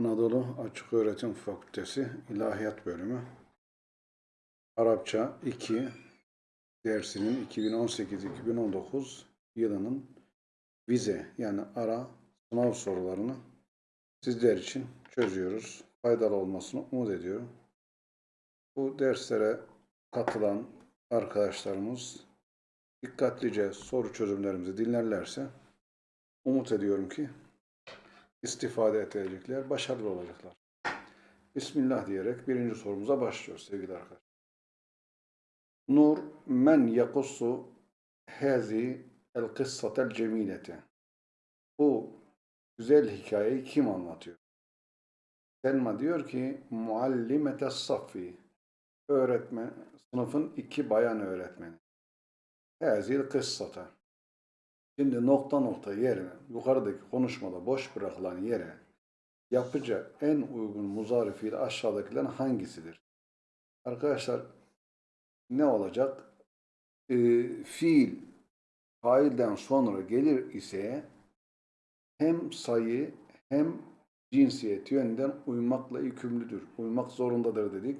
Anadolu Açık Öğretim Fakültesi İlahiyat Bölümü Arapça 2 dersinin 2018-2019 yılının vize yani ara sınav sorularını sizler için çözüyoruz. Faydalı olmasını umut ediyorum. Bu derslere katılan arkadaşlarımız dikkatlice soru çözümlerimizi dinlerlerse umut ediyorum ki istifade edecekler, başarılı olacaklar. Bismillah diyerek birinci sorumuza başlıyoruz sevgili arkadaşlar. Nur men yakussu hazi el kıssatel cemilete. Bu güzel hikayeyi kim anlatıyor? Selma diyor ki muallimete saffi öğretmen, sınıfın iki bayan öğretmeni. Hazil kıssata. Şimdi nokta nokta yerine, yukarıdaki konuşmada boş bırakılan yere yapıcı en uygun muzari fiil aşağıdakilerin hangisidir? Arkadaşlar ne olacak? Ee, fiil failden sonra gelir ise hem sayı hem cinsiyet yönden uymakla yükümlüdür. Uymak zorundadır dedik.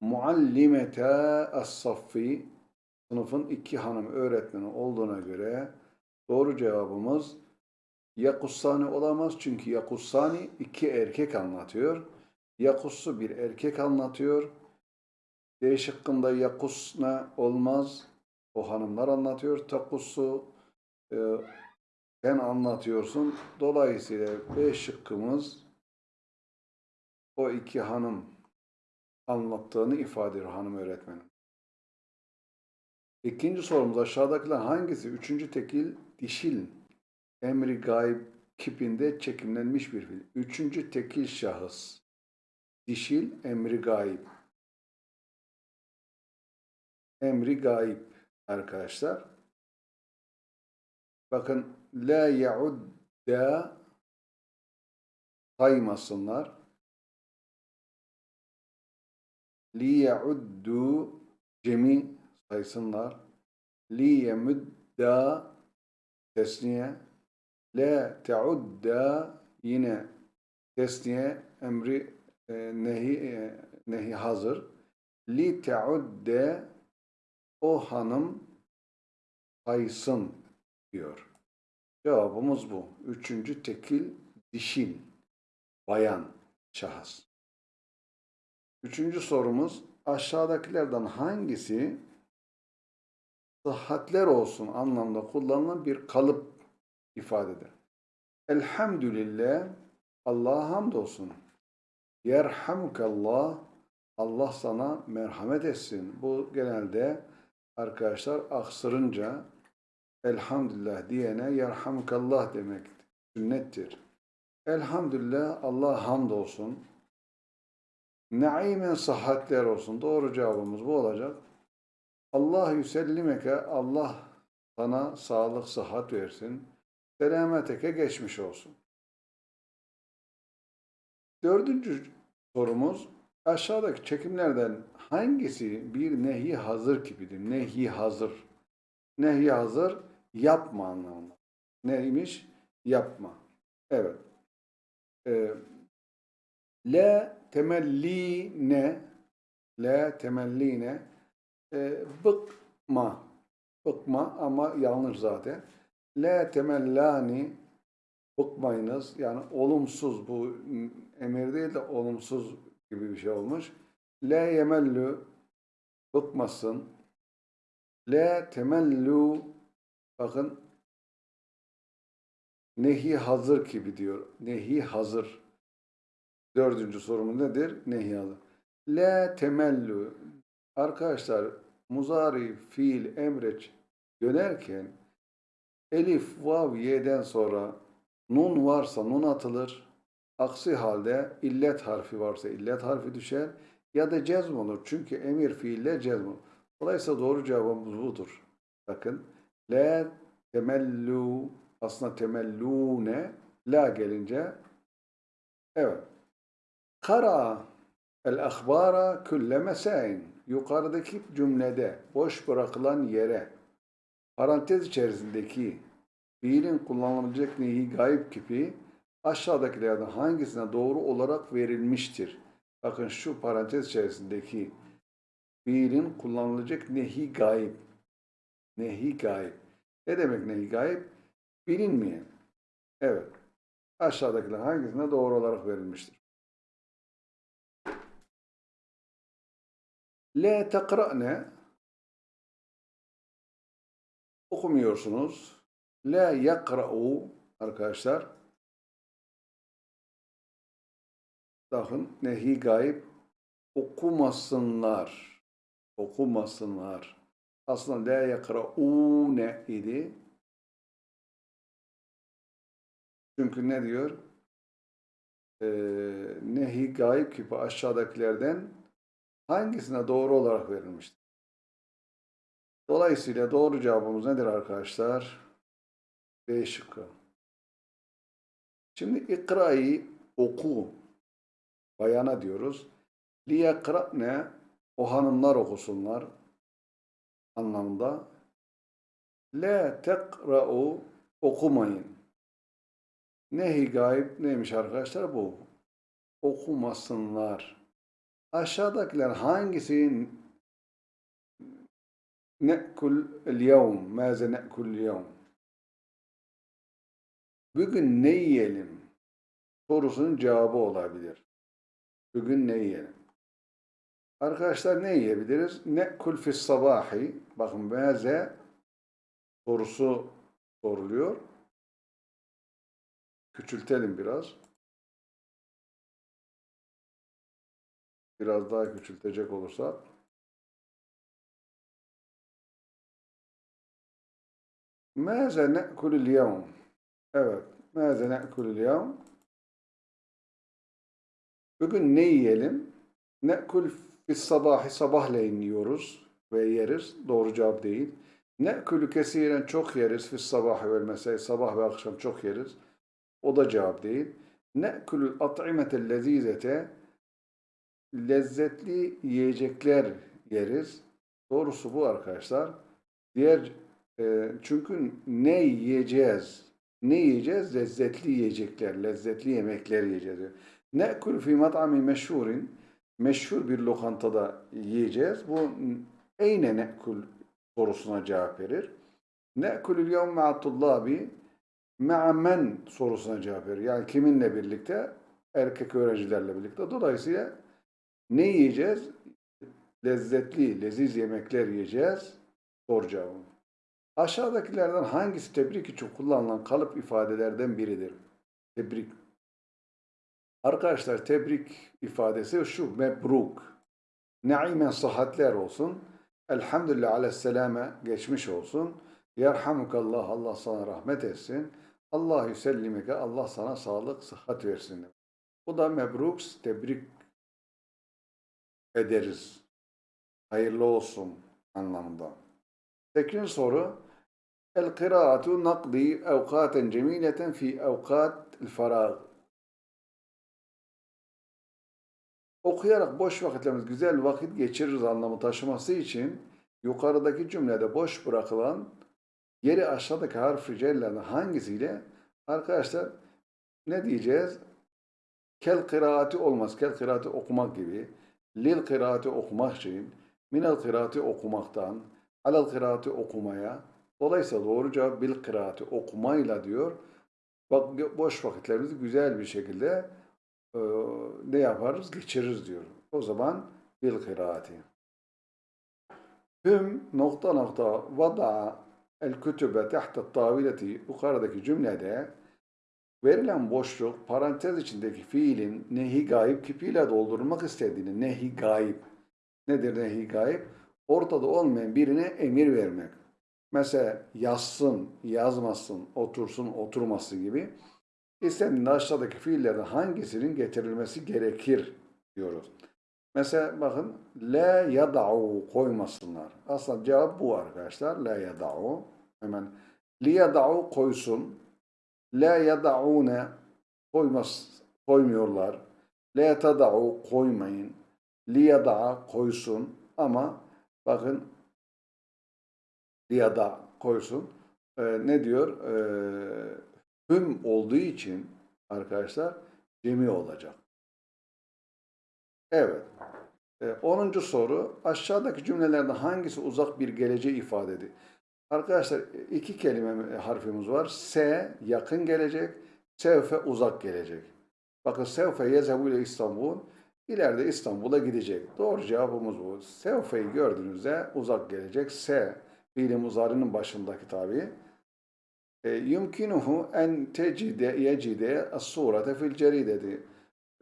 Muallimete as-saffi sınıfın iki hanım öğretmeni olduğuna göre doğru cevabımız Yakussani olamaz çünkü Yakussani iki erkek anlatıyor. Yakussu bir erkek anlatıyor. D şıkkında Yakusna olmaz. O hanımlar anlatıyor. Takussu e, sen anlatıyorsun. Dolayısıyla B şıkkımız o iki hanım anlattığını ifade ediyor hanım öğretmenim. İkinci sorumuz aşağıdakiler hangisi? Üçüncü tekil dişil emri gayb kipinde çekimlenmiş bir fiil. Üçüncü tekil şahıs. Dişil emri gayb. Emri gayb arkadaşlar. Bakın la yaudda saymasınlar. Li yauddu cemi saysınlar. Li yemudda tesniye. La teudda yine tesniye emri e, nehi e, nehi hazır. Li teudde o hanım saysın diyor. Cevabımız bu. Üçüncü tekil dişil, bayan, şahıs. Üçüncü sorumuz aşağıdakilerden hangisi sıhhatler olsun anlamda kullanılan bir kalıp ifadedir? Elhamdülillah Allah'a hamdolsun. Yerhamukallah Allah sana merhamet etsin. Bu genelde arkadaşlar aksırınca elhamdülillah diyene yerhamukallah demek sünnettir. Elhamdülillah Allah hamdolsun. Naimen sıhhatler olsun. Doğru cevabımız bu olacak. Allah yüsellimeke Allah sana sağlık, sıhhat versin. Selameteke geçmiş olsun. Dördüncü sorumuz aşağıdaki çekimlerden hangisi bir nehi hazır gibidir? Nehi hazır. Nehi hazır yapma anlamında. Neymiş? Yapma. Evet. Ee, la temelline la temelline e, bıkma bıkma ama yanlış zaten. La temellani bıkmayınız. Yani olumsuz bu emir değil de olumsuz gibi bir şey olmuş. La yemellu bıkmasın. La temellu bakın nehi hazır gibi diyor. Nehi hazır. Dördüncü sorumuz nedir? Nehi hazır. La temellu arkadaşlar muzari fiil emreç dönerken elif vav y'den sonra nun varsa nun atılır. Aksi halde illet harfi varsa illet harfi düşer ya da cezm olur. Çünkü emir fiille cezm olur. Dolayısıyla doğru cevabımız budur. Bakın. La temellu aslında temellune la gelince evet. Kara el ahbara külle mesain. Yukarıdaki cümlede boş bırakılan yere parantez içerisindeki fiilin kullanılabilecek nehi gayb kipi aşağıdakilerden hangisine doğru olarak verilmiştir? Bakın şu parantez içerisindeki fiilin kullanılacak nehi gayb. Nehi gayb. Ne demek nehi gayb? Bilinmeyen. Evet. Aşağıdakiler hangisine doğru olarak verilmiştir? La tekra'ne okumuyorsunuz. La yakra'u arkadaşlar. Bakın nehi gayb okumasınlar. Okumasınlar. Aslında la yakra'une idi. Çünkü ne diyor? Ee, nehi gayb gibi aşağıdakilerden hangisine doğru olarak verilmiştir? Dolayısıyla doğru cevabımız nedir arkadaşlar? B şıkkı. Şimdi ikra'yı oku. Bayana diyoruz. Liyakra'ne o hanımlar okusunlar anlamında. La tekra'u okumayın. Nehi gayb neymiş arkadaşlar bu? Okumasınlar. Aşağıdakiler hangisi ne'kul el-yevm? Maze ne'kul el-yevm? Bugün ne yiyelim? Sorusunun cevabı olabilir. Bugün ne yiyelim? Arkadaşlar ne yiyebiliriz? Ne'kul fis sabahi. Bakın maze sorusu soruluyor. Küçültelim biraz. Biraz daha küçültecek olursak. Mâze ne'kulul yevm? Evet. Mâze ne'kulul yevm? Bugün ne yiyelim? Ne'kul fis sabahi sabahleyin yiyoruz ve yeriz. Doğru cevap değil. Ne'kulü kesiren çok yeriz. Fis sabahi vel mesai sabah ve akşam çok yeriz. O da cevap değil. Ne'kulül at'imetel lezizete lezzetli yiyecekler yeriz. Doğrusu bu arkadaşlar. Diğer e, çünkü ne yiyeceğiz? Ne yiyeceğiz? Lezzetli yiyecekler, lezzetli yemekler yiyeceğiz. Ne'kul fi mat'ami meşhurin meşhur bir lokantada yiyeceğiz. Bu eyne ne'kul sorusuna cevap verir. Ne'kulül yevm ma'a men sorusuna cevap verir. Yani kiminle birlikte? Erkek öğrencilerle birlikte. Dolayısıyla ne yiyeceğiz? Lezzetli, leziz yemekler yiyeceğiz. Doğru cevabım. Aşağıdakilerden hangisi tebrik için kullanılan kalıp ifadelerden biridir? Tebrik. Arkadaşlar tebrik ifadesi şu. Mebruk. Naimen sıhhatler olsun. Elhamdülillah aleyhisselame geçmiş olsun. Yerhamukallah Allah sana rahmet etsin. Allah yüsellimeke Allah sana sağlık, sıhhat versin. Bu da mebruk, tebrik ederiz. Hayırlı olsun anlamında. Sekizinci soru. El kıraatu nakdi evkaten cemileten fi evkat farag. Okuyarak boş vakitlerimiz güzel vakit geçiririz anlamı taşıması için yukarıdaki cümlede boş bırakılan yeri aşağıdaki harf-i cellenin hangisiyle arkadaşlar ne diyeceğiz? Kel kıraati olmaz. Kel kıraati okumak gibi. Lil kıraati okumak için. Minel kıraati okumaktan. Alel kıraati okumaya. Dolayısıyla doğru cevap bil kıraati okumayla diyor. Bak boş vakitlerimizi güzel bir şekilde e, ne yaparız? Geçiririz diyor. O zaman bil kıraati. Hüm nokta nokta vada el kütübe tahta tavileti yukarıdaki cümlede verilen boşluk parantez içindeki fiilin nehi gayb kipiyle doldurulmak istediğini nehi gayb nedir nehi gayb? Ortada olmayan birine emir vermek. Mesela yazsın, yazmasın, otursun, oturması gibi. İstendiğinde aşağıdaki fiillerden hangisinin getirilmesi gerekir diyoruz. Mesela bakın la yada'u koymasınlar. Aslında cevap bu arkadaşlar. La yada'u. Hemen li yada'u koysun. La yada'une koymaz, koymuyorlar. La tada'u koymayın. Li yada'a koysun. Ama bakın li yada koysun. Ee, ne diyor? Ee, hüm olduğu için arkadaşlar cemi olacak. Evet. E, 10. soru aşağıdaki cümlelerde hangisi uzak bir geleceği ifade ediyor? Arkadaşlar iki kelime harfimiz var. S yakın gelecek, sevfe uzak gelecek. Bakın sevfe yezebu ile İstanbul ileride İstanbul'a gidecek. Doğru cevabımız bu. Sevfe'yi gördüğünüzde uzak gelecek. S fiili muzarinin başındaki tabi. E, yumkinuhu en tecide yecide as-surete fil cerideti.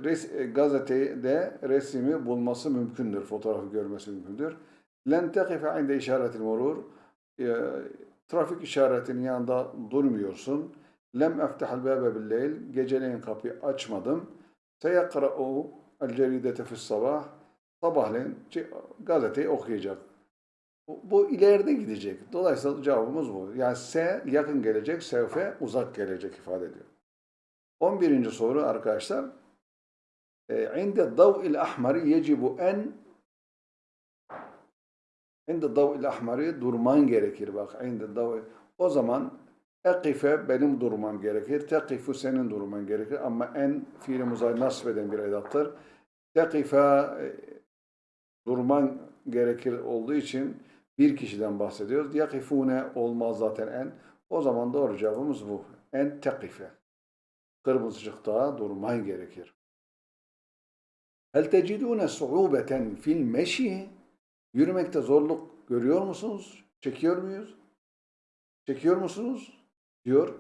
Res, e, gazetede resmi bulması mümkündür. Fotoğrafı görmesi mümkündür. Len tekife inde işaretil murur. E, trafik işaretinin yanında durmuyorsun. Lem eftahal bâbe billeyl. Geceleyin kapıyı açmadım. Seyakra'u el ceridete fis sabah. Sabahleyin gazeteyi okuyacak. Bu, ileride gidecek. Dolayısıyla cevabımız bu. Yani S yakın gelecek, sevfe uzak gelecek ifade ediyor. 11. soru arkadaşlar. İnde dav'il ahmari yecibu en inde dav'il ahmari durman gerekir. Bak inde dav o zaman ekife benim durmam gerekir. Tekifu senin durman gerekir. Ama en fiili muzayyi nasip eden bir edattır. Tekife e, durman gerekir olduğu için bir kişiden bahsediyoruz. Yakifune olmaz zaten en. O zaman doğru cevabımız bu. En tekife. Kırmızıcıkta durman gerekir. Hel tecidune su'ubeten fil meşi? Yürümekte zorluk görüyor musunuz? Çekiyor muyuz? Çekiyor musunuz? Diyor.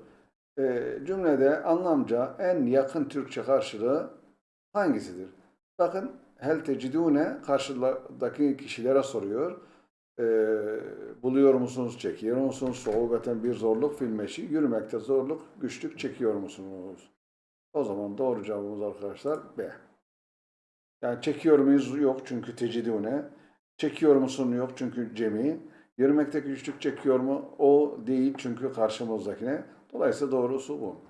Ee, cümlede anlamca en yakın Türkçe karşılığı hangisidir? Bakın hel tecidune karşıdaki kişilere soruyor. Ee, buluyor musunuz, çekiyor musunuz? Soğubeten bir zorluk filmeşi, yürümekte zorluk, güçlük çekiyor musunuz? O zaman doğru cevabımız arkadaşlar B. Yani çekiyor muyuz? Yok çünkü tecidune. Çekiyor musun? Yok çünkü cemi. Yürümekteki güçlük çekiyor mu? O değil çünkü karşımızdakine. Dolayısıyla doğrusu bu.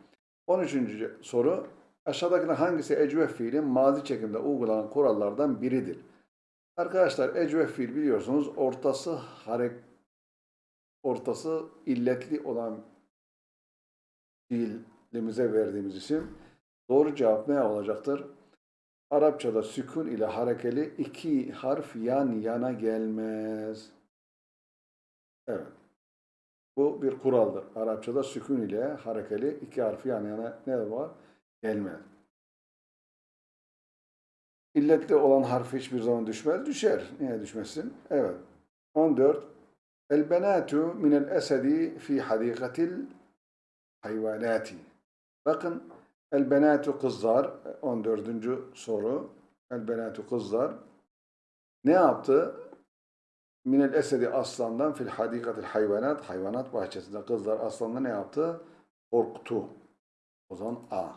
13. soru. Aşağıdakiler hangisi ecvef fiilin mazi çekimde uygulanan kurallardan biridir? Arkadaşlar ecvef fiil biliyorsunuz ortası harek ortası illetli olan fiilimize verdiğimiz isim. Doğru cevap ne olacaktır? Arapçada sükun ile harekeli iki harf yan yana gelmez. Evet. Bu bir kuraldır. Arapçada sükun ile harekeli iki harf yan yana ne var? Gelmez. İlletli olan harf hiçbir zaman düşmez. Düşer. Niye düşmesin? Evet. 14. El benatu minel esedi fi hadikatil hayvanati. Bakın el benatu kızlar 14. soru. El benatu kızlar ne yaptı? Minel esedi aslandan fil hadikatil hayvanat hayvanat bahçesinde kızlar aslandan ne yaptı? Korktu. O zaman A.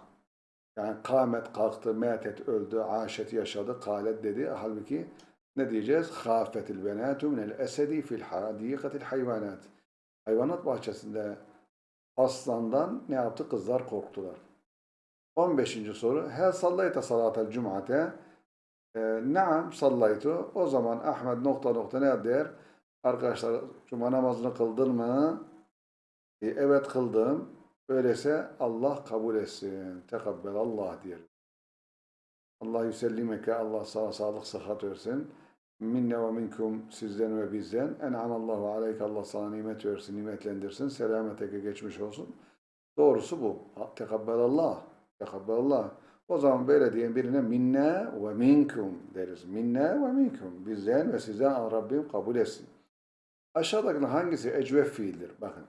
Yani kâmet kalktı, metet öldü, aşet yaşadı, kalet dedi. Halbuki ne diyeceğiz? Khafetil benatu minel esedi fil hadikatil hayvanat. Hayvanat bahçesinde aslandan ne yaptı? Kızlar korktular. 15. soru. Hel sallayta salatel cum'ate? Ee, Naam sallaytu. O zaman Ahmet nokta nokta ne der? Arkadaşlar cuma namazını kıldın mı? E, evet kıldım. Öyleyse Allah kabul etsin. Tekabbel Allah diyelim. Allah yüsellimeke, Allah sana sağlık, sıhhat versin. Minne ve minkum sizden ve bizden. En'amallahu aleyke, Allah sana nimet versin, nimetlendirsin. Selameteke geçmiş olsun. Doğrusu bu. Tekabbel Allah. Tekabbel Allah. O zaman böyle diyen birine minne ve minkum deriz. Minne ve minkum. Bizden ve sizden Rabbim kabul etsin. Aşağıdaki hangisi ecvef fiildir? Bakın.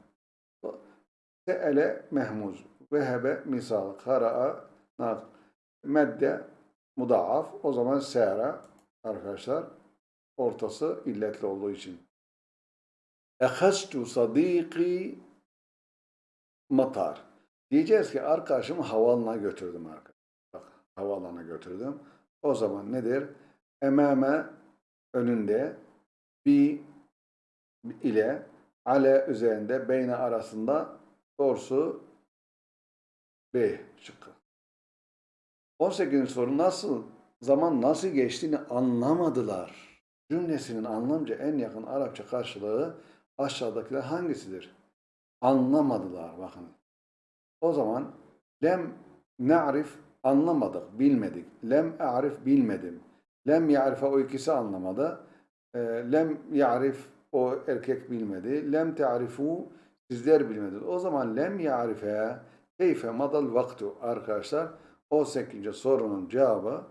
Se'ele mehmuz. Vehebe misal. Kara'a nak. Medde mudaaf. O zaman se'ra arkadaşlar ortası illetli olduğu için. Ehastu sadiki matar. Diyeceğiz ki arkadaşımı havaalanına götürdüm arkadaşlar. Bak havaalanına götürdüm. O zaman nedir? Emame önünde bir ile ale üzerinde beyne arasında doğrusu B şıkkı. 18. soru nasıl zaman nasıl geçtiğini anlamadılar. Cümlesinin anlamca en yakın Arapça karşılığı aşağıdakiler hangisidir? Anlamadılar bakın. O zaman lem Ne'rif anlamadık, bilmedik. Lem a'rif bilmedim. Lem ya'rife o ikisi anlamadı. E, lem ya'rif o erkek bilmedi. Lem te'arifu sizler bilmediniz. O zaman lem ya'rife keyfe madal vaktu arkadaşlar. 18. sorunun cevabı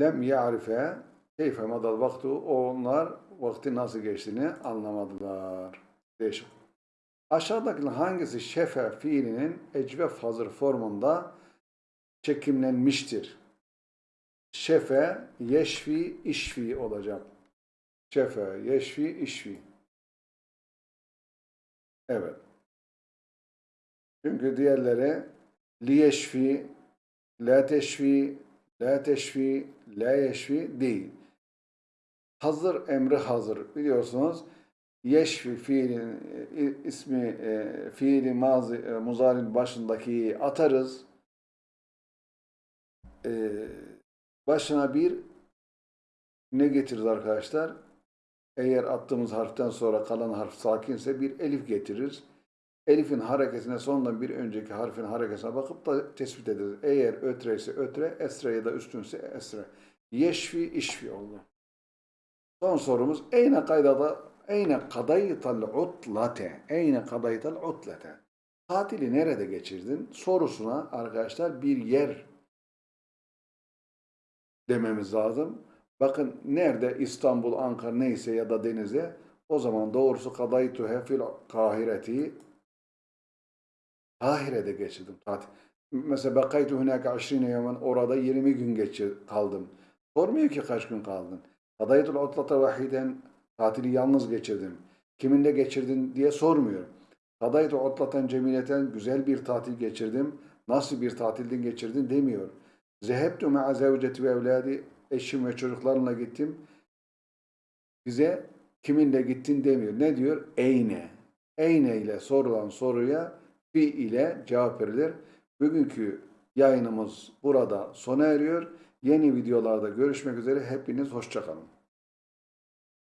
lem ya'rife keyfe madal vaktu onlar vakti nasıl geçtiğini anlamadılar. Değişik. Aşağıdakilerin hangisi şefe fiilinin ecvef hazır formunda çekimlenmiştir? Şefe, yeşfi, işfi olacak. Şefe, yeşfi, işfi. Evet. Çünkü diğerleri liyeşfi, la teşfi, la teşfi, la yeşfi değil. Hazır emri hazır. Biliyorsunuz yeşfi fiilin e, ismi e, fiili mazi e, muzarinin başındaki atarız. Başına bir ne getiririz arkadaşlar? Eğer attığımız harften sonra kalan harf sakinse bir elif getirir. Elifin hareketine sonundan bir önceki harfin hareketine bakıp da tespit ederiz. Eğer ötre ise ötre, esre ya da üstünse esre. Yeşfi, işfi oldu. Son sorumuz. Eyne kaydada, eyne kadaytal utlate, eyne kadaytal utlate. Tatili nerede geçirdin? Sorusuna arkadaşlar bir yer dememiz lazım. Bakın nerede İstanbul, Ankara neyse ya da denize o zaman doğrusu kadaytu hefil kahireti Kahire'de geçirdim tatil. Mesela bakaytu hunaka aşrine yemen orada 20 gün geçir, kaldım. Sormuyor ki kaç gün kaldın. Kadaytul utlata vahiden tatili yalnız geçirdim. Kiminle geçirdin diye sormuyor. Kadaytu utlatan cemileten güzel bir tatil geçirdim. Nasıl bir tatilden geçirdin demiyor. Zehebtu ma'a zevceti ve evladi eşim ve çocuklarımla gittim. Bize kiminle gittin demiyor. Ne diyor? Eyne. Eyne ile sorulan soruya fi ile cevap verilir. Bugünkü yayınımız burada sona eriyor. Yeni videolarda görüşmek üzere. Hepiniz hoşçakalın.